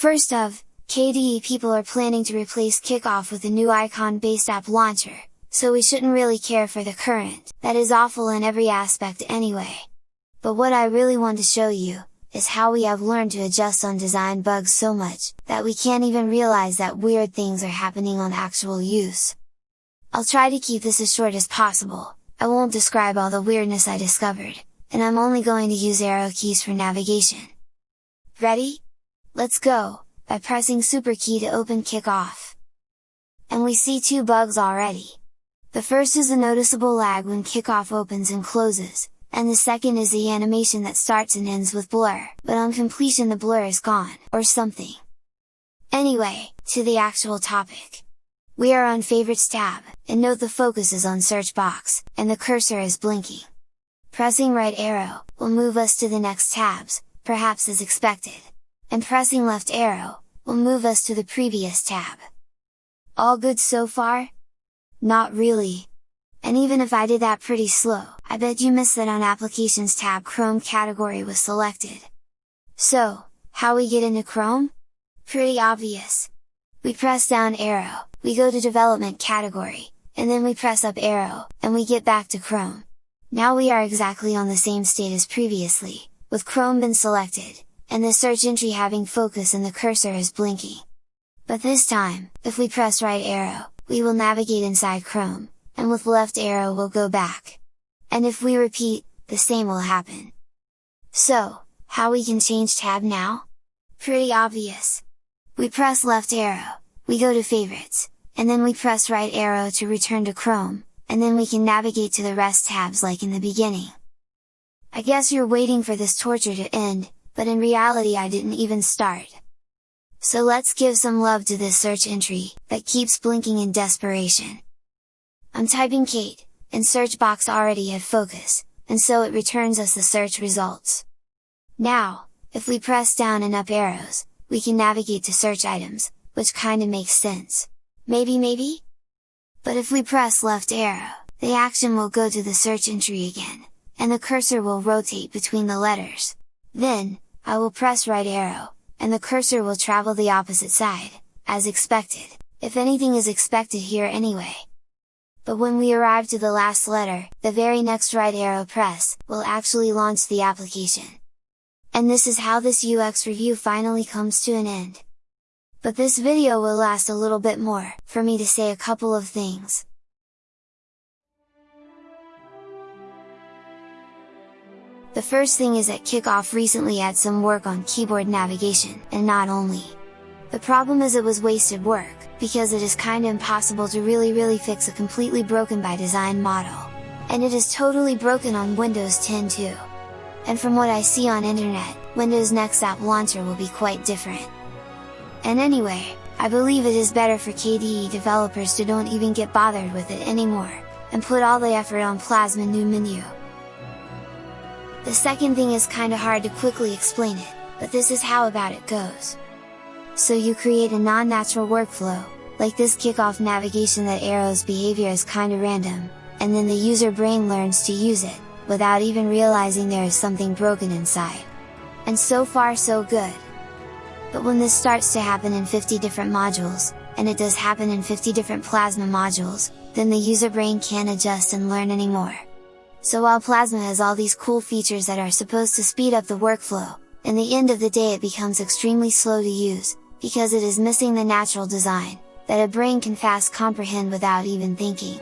First of, KDE people are planning to replace Kickoff with a new icon-based app launcher, so we shouldn't really care for the current, that is awful in every aspect anyway. But what I really want to show you, is how we have learned to adjust on design bugs so much, that we can't even realize that weird things are happening on actual use. I'll try to keep this as short as possible, I won't describe all the weirdness I discovered, and I'm only going to use arrow keys for navigation. Ready? Let's go! by pressing super key to open kickoff. And we see two bugs already. The first is a noticeable lag when kickoff opens and closes, and the second is the animation that starts and ends with blur, but on completion the blur is gone, or something. Anyway, to the actual topic. We are on Favorites tab, and note the focus is on search box, and the cursor is blinking. Pressing right arrow, will move us to the next tabs, perhaps as expected and pressing left arrow, will move us to the previous tab. All good so far? Not really! And even if I did that pretty slow, I bet you missed that on Applications tab Chrome category was selected. So, how we get into Chrome? Pretty obvious! We press down arrow, we go to Development category, and then we press up arrow, and we get back to Chrome. Now we are exactly on the same state as previously, with Chrome been selected, and the search entry having focus and the cursor is blinking. But this time, if we press right arrow, we will navigate inside Chrome, and with left arrow we'll go back. And if we repeat, the same will happen. So, how we can change tab now? Pretty obvious! We press left arrow, we go to favorites, and then we press right arrow to return to Chrome, and then we can navigate to the rest tabs like in the beginning. I guess you're waiting for this torture to end, but in reality I didn't even start. So let's give some love to this search entry, that keeps blinking in desperation. I'm typing Kate, and search box already had focus, and so it returns us the search results. Now, if we press down and up arrows, we can navigate to search items, which kinda makes sense. Maybe maybe? But if we press left arrow, the action will go to the search entry again, and the cursor will rotate between the letters. Then, I will press right arrow, and the cursor will travel the opposite side, as expected, if anything is expected here anyway. But when we arrive to the last letter, the very next right arrow press, will actually launch the application. And this is how this UX review finally comes to an end. But this video will last a little bit more, for me to say a couple of things. The first thing is that Kickoff recently had some work on keyboard navigation, and not only. The problem is it was wasted work, because it is kinda impossible to really really fix a completely broken by design model. And it is totally broken on Windows 10 too. And from what I see on internet, Windows Next App Launcher will be quite different. And anyway, I believe it is better for KDE developers to don't even get bothered with it anymore, and put all the effort on Plasma new menu. The second thing is kinda hard to quickly explain it, but this is how about it goes. So you create a non-natural workflow, like this kickoff navigation that arrows behavior is kinda random, and then the user brain learns to use it, without even realizing there is something broken inside. And so far so good. But when this starts to happen in 50 different modules, and it does happen in 50 different Plasma modules, then the user brain can't adjust and learn anymore. So while Plasma has all these cool features that are supposed to speed up the workflow, in the end of the day it becomes extremely slow to use, because it is missing the natural design, that a brain can fast comprehend without even thinking.